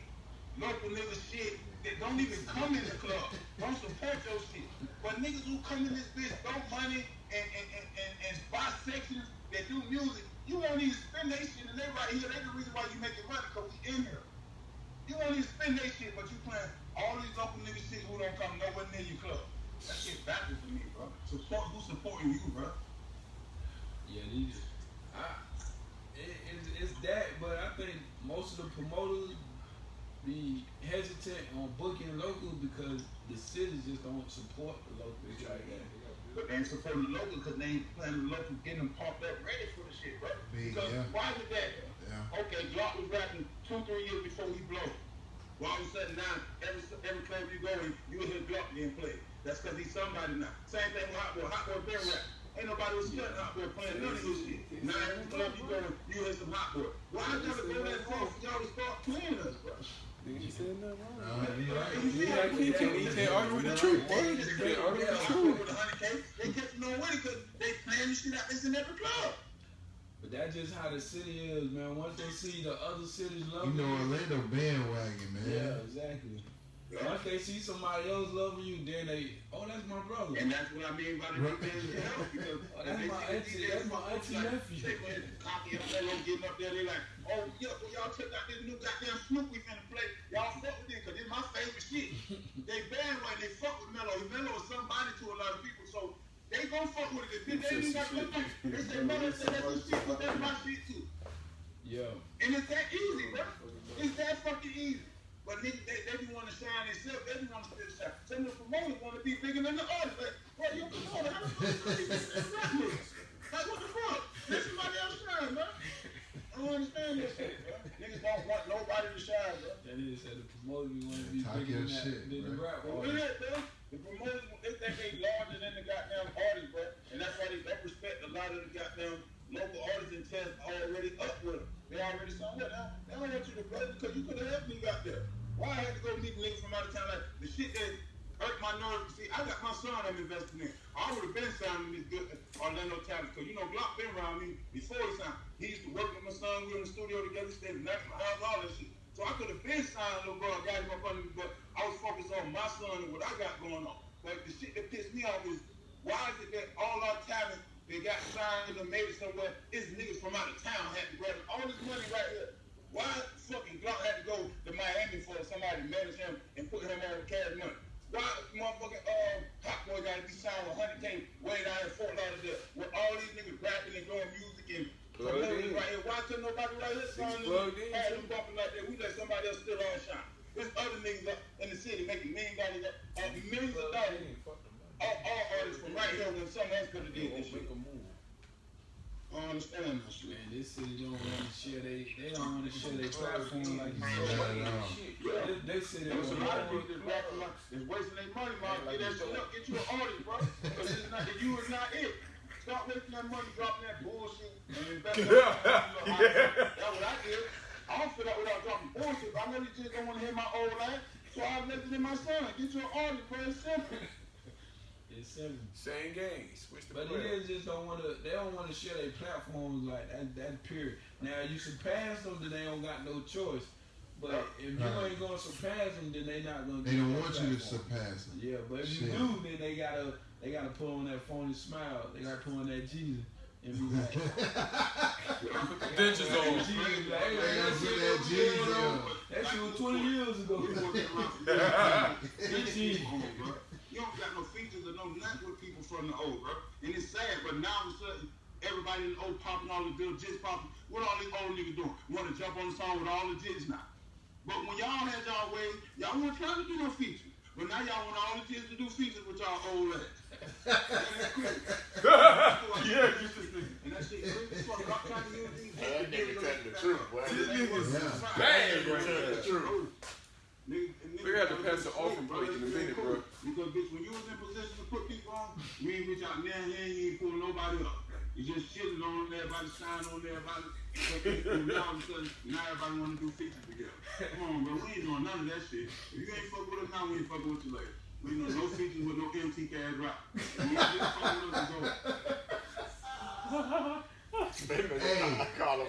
local nigga shit that don't even come in the club. Don't support your shit. But niggas who come in this bitch, don't money and, and, and, and, spot sections that do music, you won't even spend that shit and they right here. They the reason why you making money because we in here. You won't even spend that shit, but you playing all these local niggas shit who don't come nowhere near your club. That shit backwards to me, bro. Support who's supporting you, bro. Yeah, these. I, it, it's, it's that, but I think most of the promoters be hesitant on booking local because the cities just don't support the local. It's like that. But they ain't supporting the local because they ain't playing the local, getting them pumped up, ready for the shit, bro. Big, Because yeah. why did that? Yeah. Okay, Glock was rapping two, three years before we blow. Well, all of a sudden now, every every club you go in, you hear Glock being played. That's because he's somebody now. Same thing with Hotboii. Hot Boy been rap. Ain't nobody was studying Hotboii playing none of his shit. Now every club you go in, you hear some Hotboii. Why y'all go that far y'all to start playing us, bro? Nah, you right. You Yeah, can't- can't- you can't argue with the truth, boy. They can't argue with the truth. Boy with a hundred K. They catching on with because they playing this shit out this in every club. But that's just how the city is, man. Once they see the other cities love You know Orlando bandwagon, man. Yeah, exactly. Once they see somebody else loving you, then they, oh, that's my brother. And that's what I mean by the Right. DJs help because Oh, that's my auntie- that's my auntie like, nephew. They went copy of Mello getting up there. They like, oh yeah, well y'all check out this new goddamn Snoop we finna play. Y'all fuck with it because it's my favorite shit. they bandwagon, they fuck with Mello. Mello is somebody to a lot of people, so they gon' fuck with it. If they ain't got money, they say Mello said that's his shit, but that's my shit too. Yeah. And it's that easy, bro. It's that fucking easy. But niggas, they, they be want to shine themselves. They be want to still shine. Some of the promoters want to be bigger than the artists. Like, bro, you a promoter. How the fuck you gonna be bigger than rap niggas? Like, what the fuck? Let somebody else shine, bro. I don't understand this shit, bro. Niggas don't want nobody to shine, bro. That nigga said the promoter be want to be Talk bigger your than, that, shit, than the bro. rap For artist. real, bro. The promoters, they think they larger than the goddamn artists, bro. And that's why they don't respect a lot of the goddamn local artists and test already up with them. They already saw what now? They don't want you to brother because you could have helped me out there. Why I had to go meet niggas from out of town like the shit that hurt my nerves. See, I got my son I'm investing in. I would have been signing this good Orlando talent because you know Glock been around me before he signed. He used to work with my son. We were in the studio together, stayed to my House, all that shit. So I could have been signed little bro, got him up under me, but I was focused on my son and what I got going on. But the shit that pissed me off is why is it that all our talent they got signed and made it somewhere is niggas from out of town had to grab it. all this money right here. Why fucking Glock had to go to Miami for somebody to manage him and put him on cash money? Why motherfucking uh, Hotboii gotta be signed with 100K way down in Fort Lauderdale with all these niggas rapping and doing music and Plugged promoting in. right here? Why couldn't nobody right here sign He's plugged in, had too. them bumping like that? We let somebody else still on shine. There's other niggas up in the city making million dollars, uh, millions of dollars. All, all artists from right here when someone else could have did this shit. Make a move. I don't understand that shit. Man, this city don't want to share they they don't want to share their platform like you said. all. They, they say they There's a lot of people that's rapping like it's wasting their money, man. Get that shit up, get you an artist, bro. Because you is not it. Stop wasting that money, dropping that bullshit, and invest in That's what I did. I don't feel that without dropping bullshit. But I know these kids don't want to hear my old line, so I invested in my son. Get you an artist, bro. It's simple. It's. Same game. Switch the But it is just don't want to. They don't want to share their platforms like that. That period. Now you surpass them, then they don't got no choice. But if right. you ain't gonna surpass them, then they not gonna. They don't want platform. you to surpass them. Yeah, but if Shit. you do, then they gotta they gotta put on that phony smile. They gotta put on that Jesus. And be like, put the dentures on. That, on. that shit was 20 years ago. 15. You don't got no features or no nothing with people from the old, bro. And it's sad, but now all of a sudden, everybody in the old popping all the good jits popping. What all these old niggas doing? Want to jump on the song with all the jits now. But when y'all had y'all way, y'all weren't trying to do no features. But now y'all want all the jits to do features with y'all old ass. And that's cool. Yeah, you just And that shit crazy as fuck. I'm trying to use these That nigga telling the truth, boy. This nigga's Yeah. Bang, bro. Telling the truth. we We had to pass the offering plate in a minute, bro. Because bitch, when you was in position to put people on, you ain't reach out there and you ain't pull nobody up. You just shitting on everybody, shine on everybody. And now all of a sudden, now everybody want to do features together. Come on, bro, we ain't doing none of that shit. If you ain't fuck with us now, we ain't fucking with you later. We ain't doing no features with no MT cash rap. You ain't just fucking with us and go. Hey,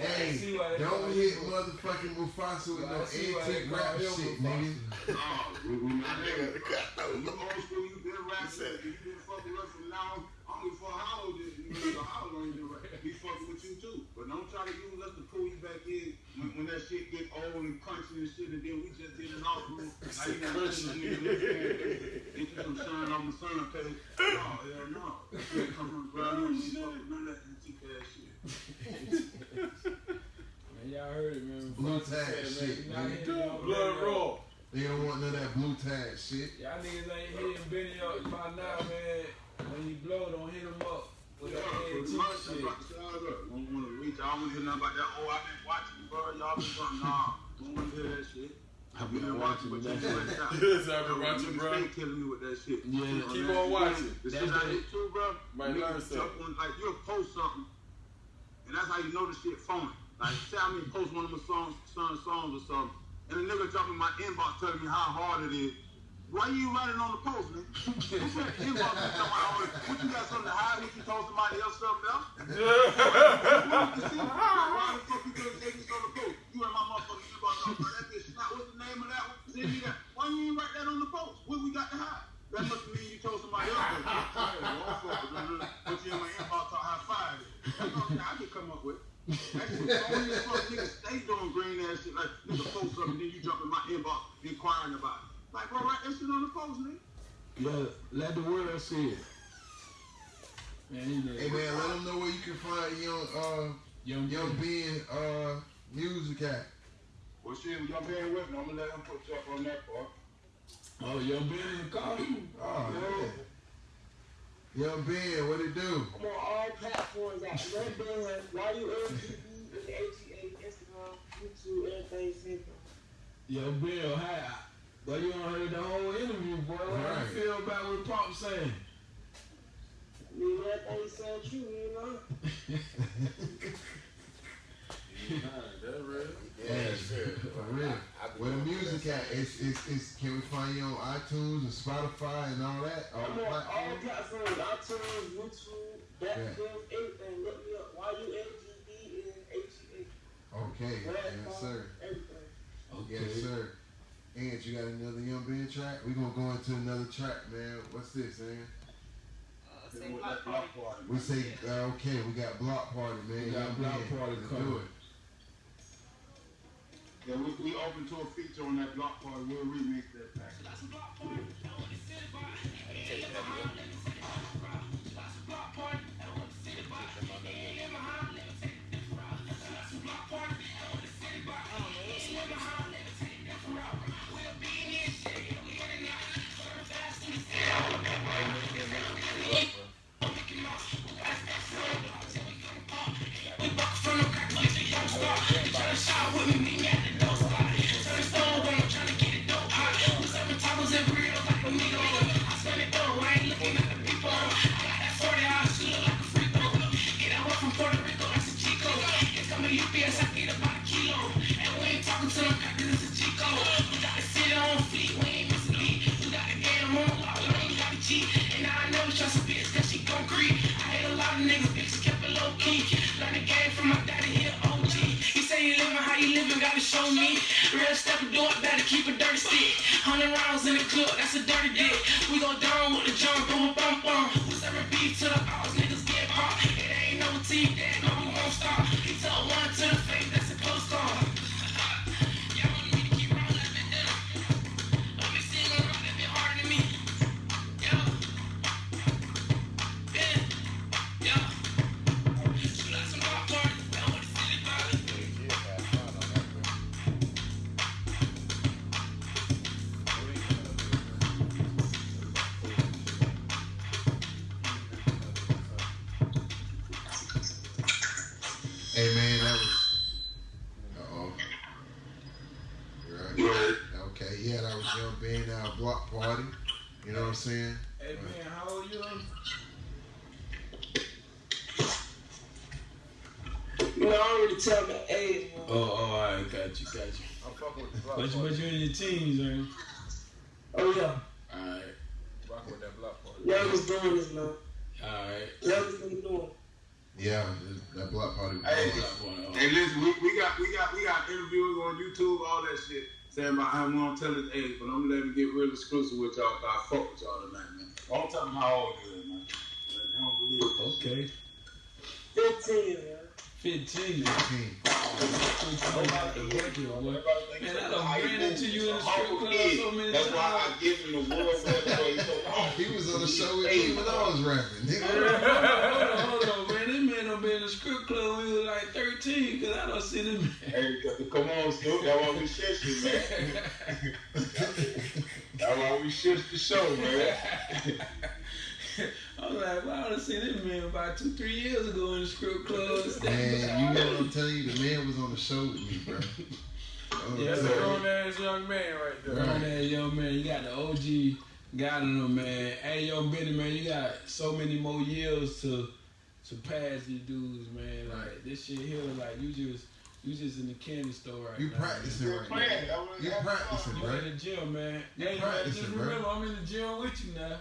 hey, see why they don't hit motherfucking Mufasa with no I see why they antique rap shit, Mufasa. nigga. Oh, we, we not. Nigga, You old school, you been rapping, you been fucking with us from now on. Only for how old is you? You know, how long you been rapping? We fucking with you too. But don't try to use us to pull you back in when, when that shit get old and punchy and shit, and then we just did an off group. Now you got to get you some shine on the sun page. No, hell no. That shit come from the ground up. We fucking none of that shit. Man, y'all heard it, man. Blue tag said, man, shit, you not nigga. Blood Benny raw. They don't want none of that blue tag shit. Y'all niggas ain't hitting Benny up by now, man. When you blow, don't hit him up with Yeah, that pretty much. shit. About to say all that. Don't want to reach. I don't want to hear nothing about that. Oh, I've been watching you, bro. Y'all been doing nah. Don't want to hear that shit. I've been watching, but you right now. Yes, I've been watching, bro. Stay killing me with that shit. Yeah, keep on watching. The shit I hit too, bro. Might niggas learn something. jump Like you'll post something, and that's how you know the shit phony. Like say I mean post one of my songs, son songs or something, and a nigga in my inbox telling me how hard it is. Why you writing on the post, man? What's that inbox? you talking about, What you got something to hide? What you told somebody else something else? Why the fuck you couldn't say this on the post? You and my motherfucking inbox on that bitch. Now, what's the name of that one? Send me that. Why you ain't write that on the post? What we got to hide? That must mean you told somebody else. that. Hey, motherfucker, man, Put you in my inbox talk high five. It. That's all I can come up with. That shit phony as fuck. Niggas stay doing green ass shit like nigga post something, then you jump in my inbox inquiring about it. Like, bro, write that shit on the post, nigga. Let, let the world see it. Man, he Hey man, let them know where you can find young uh Young young Ben. Ben uh music at. Well, shit, y'all being with me. I'm gonna let him put you up on that part. Oh, young Ben in the car. Oh, yeah. Yo, Ben, what it do? I'm on all platforms at Red Band, YULTV, ATA, Instagram, YouTube, everything simple. Yo, Bill, hi. But you don't heard the whole interview, boy. What Right. you feel about what Pop saying? I mean, everything sound true, you know? That real. Yeah, for real. Where the music at? It's, it's, it's, can we find you on iTunes and Spotify and all that? All I'm the on all platforms? platforms, iTunes, YouTube, Yeah. Backfield, everything. Look me up, YULTV and ATA. Okay, yes, sir. Everything. Yes, sir. And you got another Young Ben track? we going to go into another track, man. What's this, man? Uh, say block block party. party. We say, uh, okay, we got Block Party, man. We got Young Block Ben. Party coming. do it. Yeah, we, we open to a feature on that block party. We'll remake that pack. Show me real stuff and do it better. Keep a dirty stick. Hundred rounds in the club, that's a dirty dick. We go down with the jump, boom, bum, bum. We serving beef to the house, niggas get hot. It ain't no team, Hey, man, that was. Uh oh. Right. Okay, yeah, that was Young Ben, uh, Block Party. You know what I'm saying? Hey, man, how old you? You know, I already tell my age. Oh, oh, all right, got you, got you. I'm fucking with the block But you, but you in your teens, right? Oh, yeah. All right, Rock with that block party. Youngest doing this, man. all right. Youngest been doing. Yeah, that Block Party. was Hey, awesome. Hey, listen, we, we got we got we got interviews on YouTube, all that shit. Saying about how I'm gonna tell his age, but I'm gonna let me get real exclusive with y'all. 'cause I fuck with y'all tonight, man. Don't tell them how old you is, man. They don't believe it. Okay, 15, man. 15. 15. 15 about to break it, boy. Man, I done ran into you in the strip club so many That's why. I give him the world record. Oh, He was on the show with me when I was rapping. Nigga. hold on, hold on, man. This man done been in the strip club when he was like 13, cause I done seen him. Hey, come on, Snoop. That's why we shift you, man. That's why we shift the show, man. I was like, wow, I done seen this man about two, three years ago in the strip club. Man, you know what I'm telling you? The man was on the show with me, bro. Oh, Yeah, That's a grown ass young man right there. Grown ass young man, you got the OG guy in them, man. Hey, yo, Benny, man, you got so many more years to surpass these dudes, man. Like this shit here, like you just, you just in the candy store right You now. practicing Still right now. That was- You that's practicing, fun. You bro. in the gym, man. You Hey, man, practicing, just bro. remember, I'm in the gym with you now.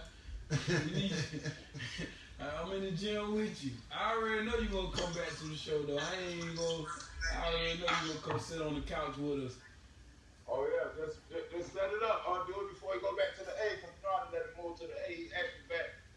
I'm in the gym with you. I already know you gonna come back to the show, though. I ain't even gonna. I already know you gonna come sit on the couch with us. Oh yeah, just, just just set it up. I'll do it before he go back to the A. Cause you know how to let him move to the A.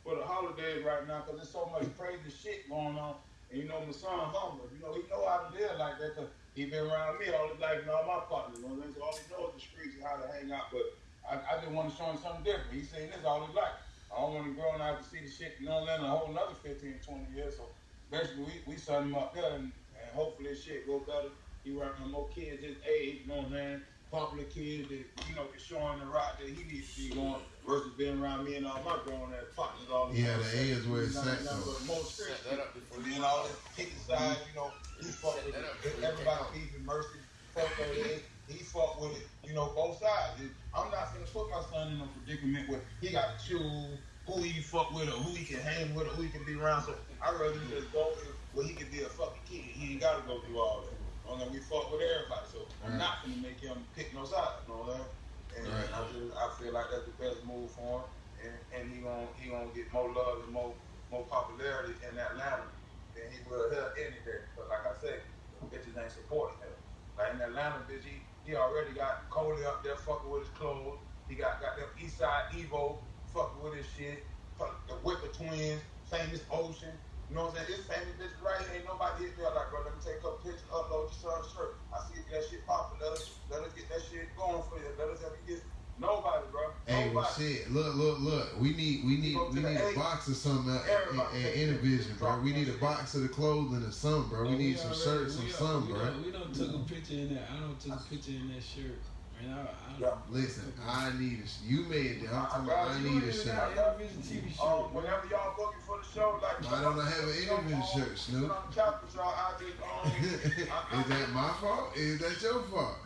For the holidays right now. Cause there's so much crazy shit going on. And you know my son humble. You know he know how to deal like that. Cause he been around me all his life and all my partners. You know? So all he knows is the streets and how to hang out. But I, I just want to show him something different. He's seen this all his life. I don't want him growing out to see the shit. You know what I mean? A whole another 15, 20 years. So basically we we set him up there and, and hopefully this shit go better He working more kids his age, you know what I'm saying? Popular kids that, you know, can show him the route that he needs to be going versus being around me and all my grown ass partners all the Yeah, time. the A is where it's at, nothing though. but Set that up before and then all this kicking sides, you know, he fuck with it. Everybody take off. beefing mercy, fuck with it. He fuck with it, you know, both sides. It- I'm not gonna put my son in a predicament where he gotta choose who he fuck with or who he can hang with or who he can be around. So I rather just go where he can be a fucking kid. He ain't gotta go through all that. You know, we fuck with everybody, so I'm Right. not gonna make him pick no side. You know what I'm saying? And Right. I just I feel like that's the best move for him, and, and he gonna he gonna get more love and more more popularity in Atlanta than he will here any day. But like I said, bitches ain't supporting him. Like in Atlanta, bitch, he, he already got Coley up there fucking with his clothes. He got got them East Side Evo fucking with his shit. Fuck The Whipper twins, famous Ocean. You know what I'm saying? This famous bitch right. Ain't nobody hit me like, bro, let me take a picture, upload your son's shirt. I see that shit popping. Let us, let us get that shit going for you. Let us have you get nobody, bro. Hey, well, nobody. shit. Look, look, look. We need, we need, we need a A. box or something uh, at, Everybody at, at Intervision, bro. We need a box of the clothing or something, bro. We But need some already- shirts and we, something, we bro. We don't took a picture in that. I don't took a picture in that shirt. Man, I, I, Yeah. Listen, I need a. sh- You made it. I'm talking about. I need a You shirt. got Intervision TV shirt. Um, whenever y'all booking for the show, like Why don't I have an Intervision shirt, Snoop? Sit on the couch with y'all. I just um, I, I, Is that my fault? Is that your fault?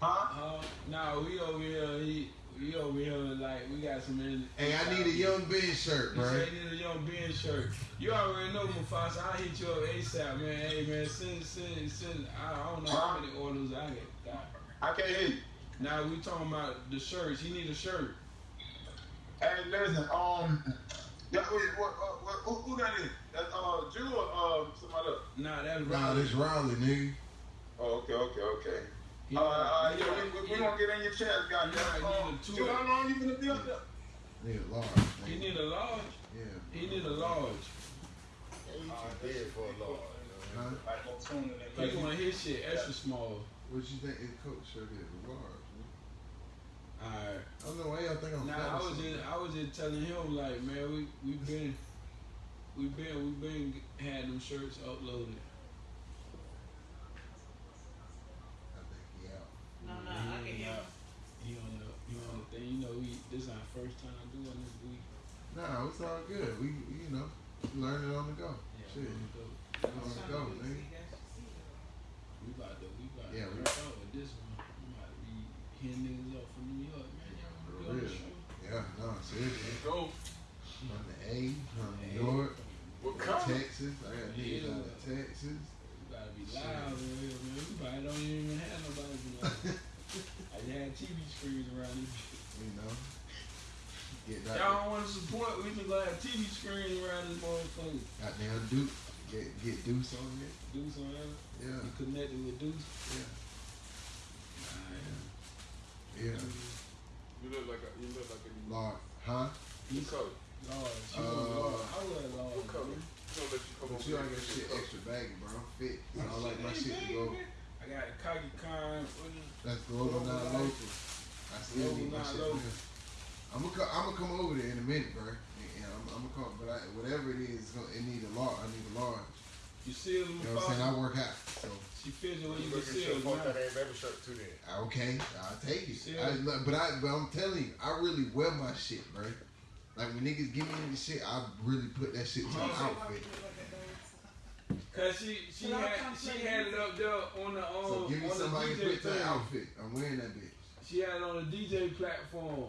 huh? Uh, nah, we over here. He, we over here like we got some. In, Hey, I need a Young Ben shirt, You bro. say you need a young Ben shirt. You already know Mufasa. I'll hit you up ASAP, man. Hey, man, send, send, send. I, I don't know how many orders I get. I can't hear you. Now we talking about the shirts. He need a shirt. Hey, listen, um, yeah, wait, what, uh, what, who, who that is? That's uh, Jew or uh, somebody else? Nah, that's Nah, right. this Raleigh, nigga. Oh, okay, okay, okay. He- Uh, uh, he- yeah, we, we, we gonna get in your chest, goddamn. Yeah, I Um, need a two. Jew, how long you gonna be up there? Need a large. He need a large. Yeah. He need a large. You too big for a law. Huh? Like, no sooner than He later. want his shit extra small. What you think his coat shirt is? A large. Man? Alright. I don't know why y'all think I'm Now fat I was just I was just telling him like, man, we we been we been we been had them shirts uploaded. I think he out. No, no, I can hear him. He on the he on the thing. You know, we this is our first time doing this week. Nah, it's all good. We, you know, learning on the go. Yeah, Shit. on the go. On the go, nigga. We about to we about Yeah, to we- work out with this one. We about to be hitting niggas up from New York, man. Y'all For wanna be on the real. show? Yeah, no, seriously. Go. From the A, from New York, What from color? Texas. I got niggas out of Texas. We gotta be live in here, man. We probably don't even have nobody be like. I just had TV screens around this. You know, get that. Y'all don't want to support, we just gonna have TV screens around this motherfucker. Goddamn Duke. Get get Deuce on it. Deuce on that. Yeah, You connected with Deuce. yeah, Alright. yeah. You look like a, you look like a Lord, huh? What color? Lord, she Uh, was Lord. I was Lord. What color? man. You gonna let you come But you here don't and get get shit extra baggy, bro. I'm fit. So I like my shit to go. I got a Kagi Khan. That's global, not local. I still need my shit. local. I'm gonna come, I'm gonna come over there in a minute, bro. And I'm, I'm gonna come, but I, whatever it is, it need a large. I need a large. You see them You know what I'm saying? I work out, so She fidget when You you can see your her. fuck that now. ain't baby shirt too then. okay, I'll take it. I, but I, but I'm telling you, I really wear my shit, bro. Like when niggas give me the shit, I really put that shit to the outfit. Cause she she had she had it up there on the um So give me on somebody to DJ put that outfit. I'm wearing that bitch. She had it on the DJ platform.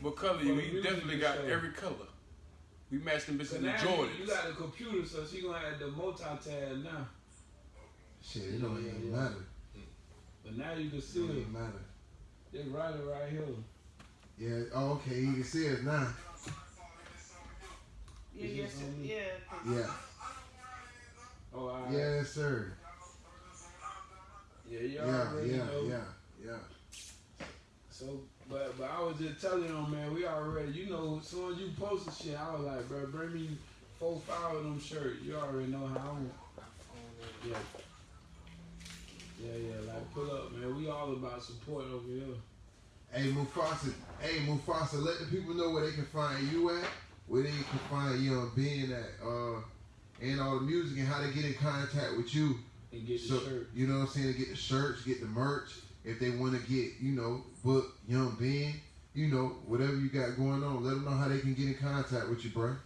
What color? You we definitely got show. every color. We matched them So bitches in now Jordans. you got the computer, so she gonna have the multi-tab now. Shit, it don't Yeah, even yeah. matter. But now you can see It see don't it. even matter. They write it right here. Yeah. Oh, okay. You can see it now. Yeah, oh, yes, sir. yeah. 'cause- Yeah. Oh, all right. Yes, sir. Yeah, you Yeah. already Yeah. know. Yeah. Yeah. So, but but I was just telling them, man, we already, you know, as soon as you posted shit, I was like, bro, bring me four, five of them shirts. You already know how I'm. Yeah. Yeah, yeah, like pull up, man. We all about support over here. Hey Mufasa, hey Mufasa, let the people know where they can find you at, where they can find Young Ben at, uh, and all the music and how they get in contact with you And get the shirt. you know what I'm saying? To get the shirts, get the merch. If they want to get, you know, book Young Ben, you know, whatever you got going on, let them know how they can get in contact with you, bro.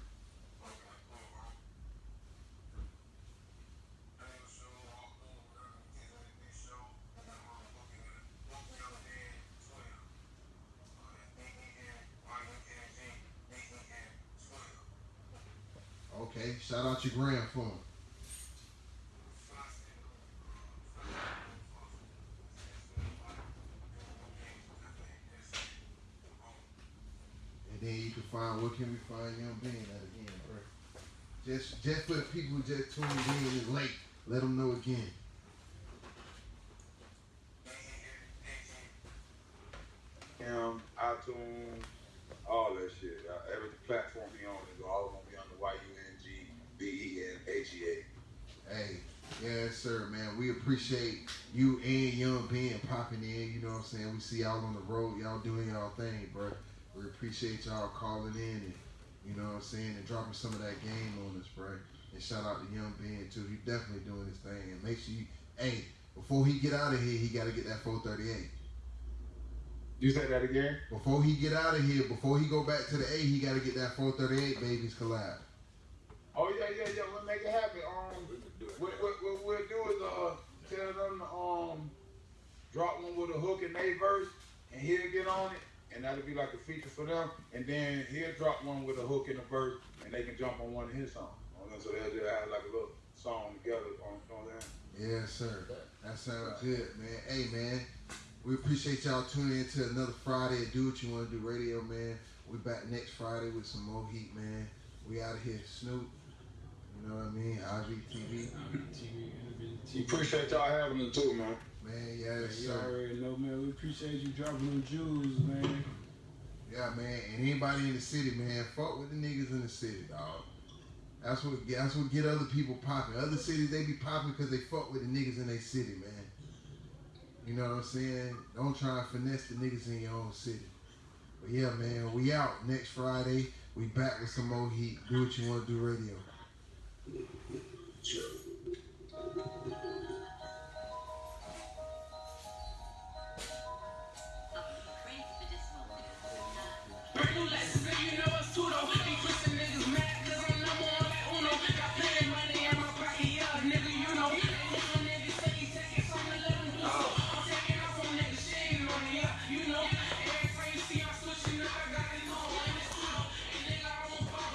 Okay, shout out your gram for him. And then you can find where can we find Young Ben at again, bro? Just just for the people who just tuned in and late, let them know again. Him, iTunes, all that shit. Uh, every platform he on is all gonna be on the Y U N G B E N H E A. Hey, yes, sir, man. We appreciate you and Young Ben popping in. You know what I'm saying? We see y'all on the road, y'all doing y'all thing, bro. We appreciate y'all calling in and you know what I'm saying and dropping some of that game on us, bro. And shout out to Young Ben too. He definitely doing his thing. And make sure you, hey, before he get out of here, he got to get that 438. You say that again? Before he get out of here, before he go back to the A, he got to get that 438 babies collab. Oh. We'll make it. Um, what, what, what we'll do is uh tell them to um drop one with a hook in their verse, and he'll get on it, and that'll be like a feature for them. And then he'll drop one with a hook in the verse, and they can jump on one of his songs. So they'll just have like a little song together. On, you know what I'm saying? Yes, sir. That sounds good, man. Hey, man, we appreciate y'all tuning in to another Friday of Do What You Want to Do Radio, man. We back next Friday with some more heat, man. We out of here, Snoop. You know what I mean? IVTV. We appreciate y'all having us too, man. Man, yes, You sir. already know, man. We appreciate you dropping them jewels, man. Yeah, man. And anybody in the city, man, fuck with the niggas in the city, dog. That's what that's what get other people popping. Other cities they be popping because they fuck with the niggas in their city, man. You know what I'm saying? Don't try and finesse the niggas in your own city. But yeah, man, we out next Friday. We back with some more heat. Do what you want to do, radio. Regular, you know, a pseudo